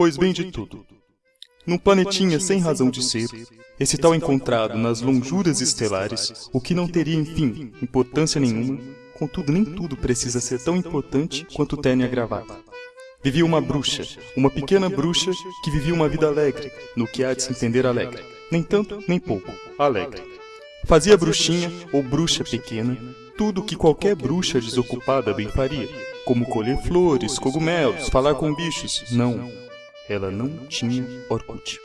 Pois bem de tudo. Num planetinha sem razão de ser, esse tal encontrado nas lonjuras estelares, o que não teria, enfim, importância nenhuma, contudo nem tudo precisa ser tão importante quanto o terno e a gravata. Vivia uma bruxa, uma pequena bruxa que vivia uma vida alegre, no que há de se entender alegre. Nem tanto, nem pouco, alegre. Fazia bruxinha ou bruxa pequena tudo o que qualquer bruxa desocupada bem faria, como colher flores, cogumelos, falar com bichos. Não, ela não tinha Orkut.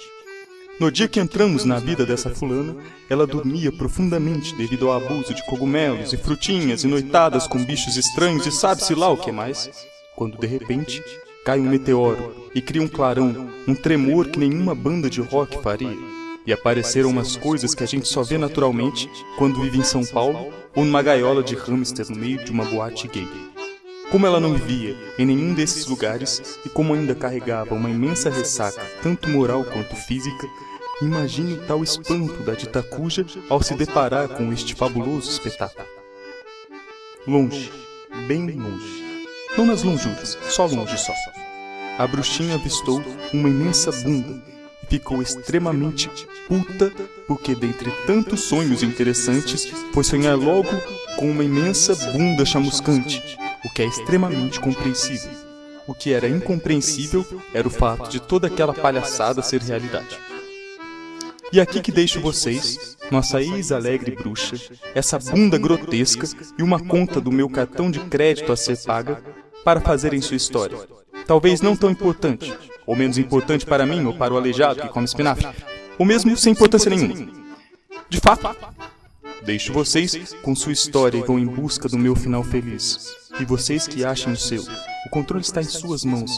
No dia que entramos na vida dessa fulana, ela dormia profundamente devido ao abuso de cogumelos e frutinhas e noitadas com bichos estranhos e sabe-se lá o que mais. Quando de repente cai um meteoro e cria um clarão, um tremor que nenhuma banda de rock faria. E apareceram umas coisas que a gente só vê naturalmente quando vive em São Paulo ou numa gaiola de hamster no meio de uma boate gay. Como ela não vivia em nenhum desses lugares e como ainda carregava uma imensa ressaca, tanto moral quanto física, imagine o tal espanto da dita cuja ao se deparar com este fabuloso espetáculo. Longe, bem longe. Não nas lonjuras, só longe só. A bruxinha avistou uma imensa bunda ficou extremamente puta porque dentre tantos sonhos interessantes foi sonhar logo com uma imensa bunda chamuscante, o que é extremamente compreensível. O que era incompreensível era o fato de toda aquela palhaçada ser realidade. E aqui que deixo vocês, nossa ex-alegre bruxa, essa bunda grotesca e uma conta do meu cartão de crédito a ser paga para fazerem sua história. Talvez não tão importante, ou menos importante para mim ou para o aleijado que come espinafre, ou mesmo sem importância nenhuma. De fato, deixo vocês com sua história e vão em busca do meu final feliz. E vocês que achem o seu, o controle está em suas mãos.